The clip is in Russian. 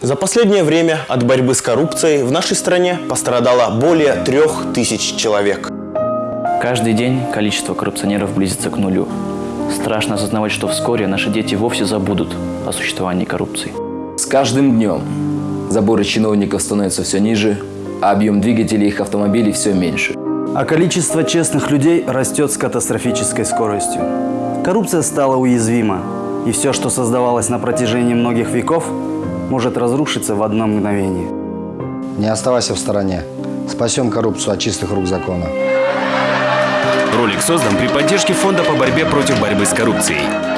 За последнее время от борьбы с коррупцией в нашей стране пострадало более трех тысяч человек. Каждый день количество коррупционеров близится к нулю. Страшно осознавать, что вскоре наши дети вовсе забудут о существовании коррупции. С каждым днем заборы чиновников становятся все ниже, а объем двигателей их автомобилей все меньше. А количество честных людей растет с катастрофической скоростью. Коррупция стала уязвима, и все, что создавалось на протяжении многих веков, может разрушиться в одно мгновение. Не оставайся в стороне. Спасем коррупцию от чистых рук закона. Ролик создан при поддержке Фонда по борьбе против борьбы с коррупцией.